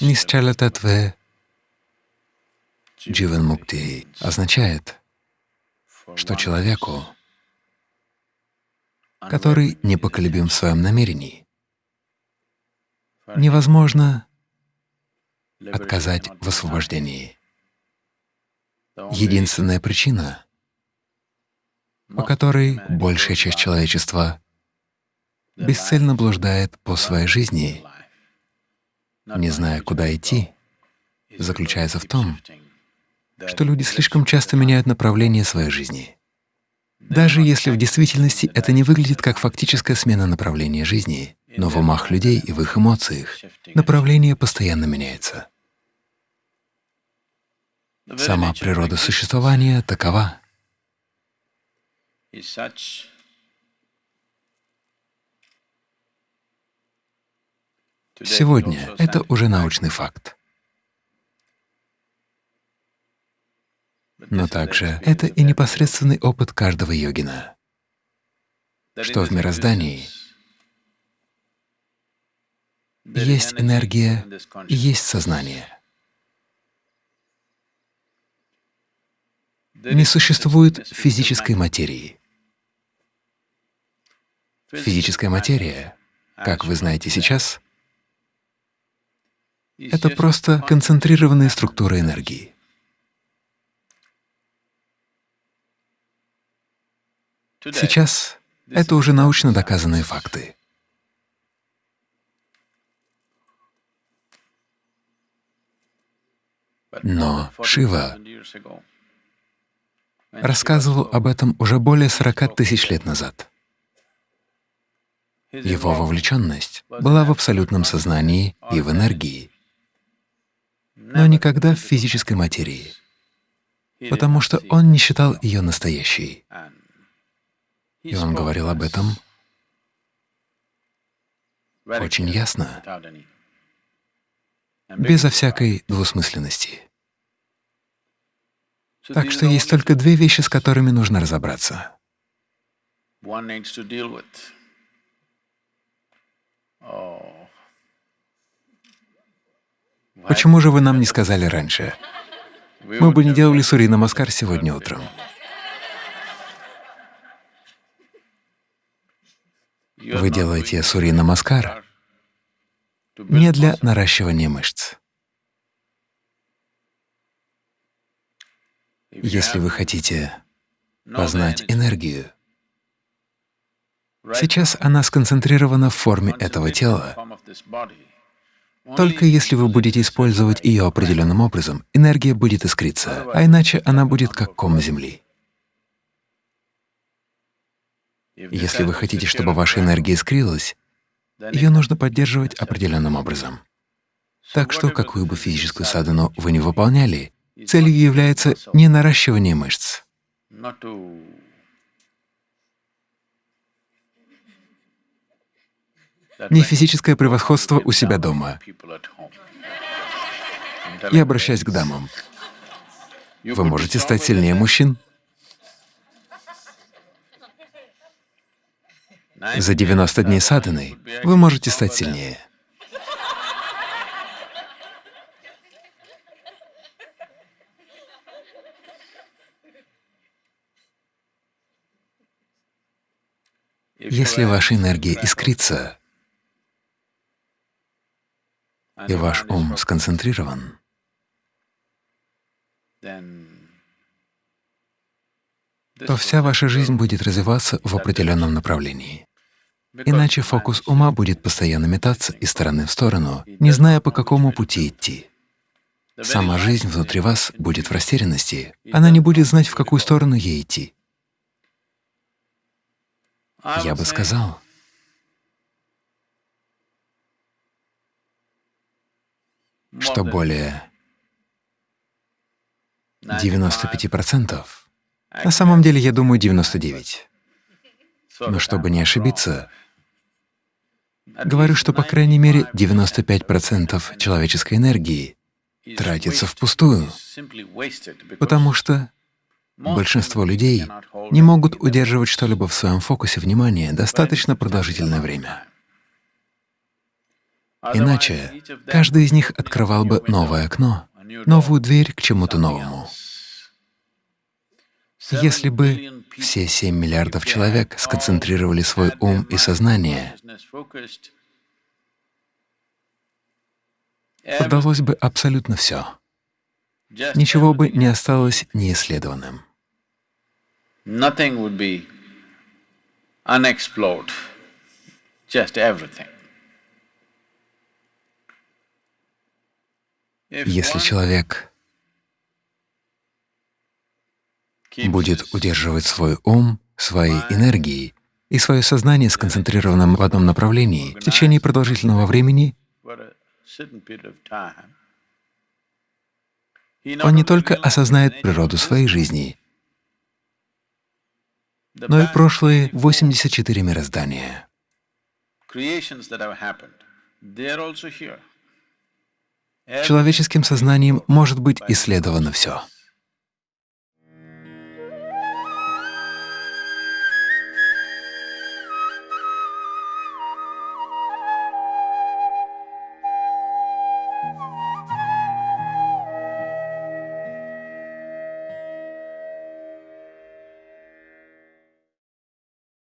Нисчалятатве Дживан Мукти означает, что человеку, который непоколебим в своем намерении, невозможно отказать в освобождении. Единственная причина, по которой большая часть человечества бесцельно блуждает по своей жизни, не зная, куда идти, заключается в том, что люди слишком часто меняют направление своей жизни. Даже если в действительности это не выглядит как фактическая смена направления жизни, но в умах людей и в их эмоциях направление постоянно меняется. Сама природа существования такова. Сегодня это уже научный факт. Но также это и непосредственный опыт каждого йогина, что в мироздании есть энергия и есть сознание. Не существует физической материи. Физическая материя, как вы знаете сейчас, это просто концентрированные структуры энергии. Сейчас это уже научно доказанные факты. Но Шива рассказывал об этом уже более 40 тысяч лет назад. Его вовлеченность была в абсолютном сознании и в энергии, но никогда в физической материи, потому что он не считал ее настоящей. И он говорил об этом очень ясно, безо всякой двусмысленности. Так что есть только две вещи, с которыми нужно разобраться. Почему же вы нам не сказали раньше? Мы бы не делали Сури Намаскар сегодня утром. Вы делаете Сури Намаскар не для наращивания мышц. Если вы хотите познать энергию, сейчас она сконцентрирована в форме этого тела, только если вы будете использовать ее определенным образом, энергия будет искриться, а иначе она будет как ком земли. Если вы хотите, чтобы ваша энергия искрилась, ее нужно поддерживать определенным образом. Так что, какую бы физическую садану вы не выполняли, целью является не наращивание мышц, не физическое превосходство у себя дома. Я обращаюсь к дамам. Вы можете стать сильнее мужчин. За 90 дней садханы вы можете стать сильнее. Если ваша энергия искрится, и ваш ум сконцентрирован, то вся ваша жизнь будет развиваться в определенном направлении. Иначе фокус ума будет постоянно метаться из стороны в сторону, не зная, по какому пути идти. Сама жизнь внутри вас будет в растерянности, она не будет знать, в какую сторону ей идти. Я бы сказал, что более 95%, на самом деле, я думаю, 99. Но чтобы не ошибиться, говорю, что, по крайней мере, 95% человеческой энергии тратится впустую, потому что большинство людей не могут удерживать что-либо в своем фокусе внимания достаточно продолжительное время. Иначе каждый из них открывал бы новое окно, новую дверь к чему-то новому. Если бы все 7 миллиардов человек сконцентрировали свой ум и сознание, удалось бы абсолютно все. Ничего бы не осталось неисследованным. Если человек будет удерживать свой ум, свои энергии и свое сознание сконцентрированным в одном направлении в течение продолжительного времени, он не только осознает природу своей жизни, но и прошлые 84 мироздания. Человеческим сознанием может быть исследовано все.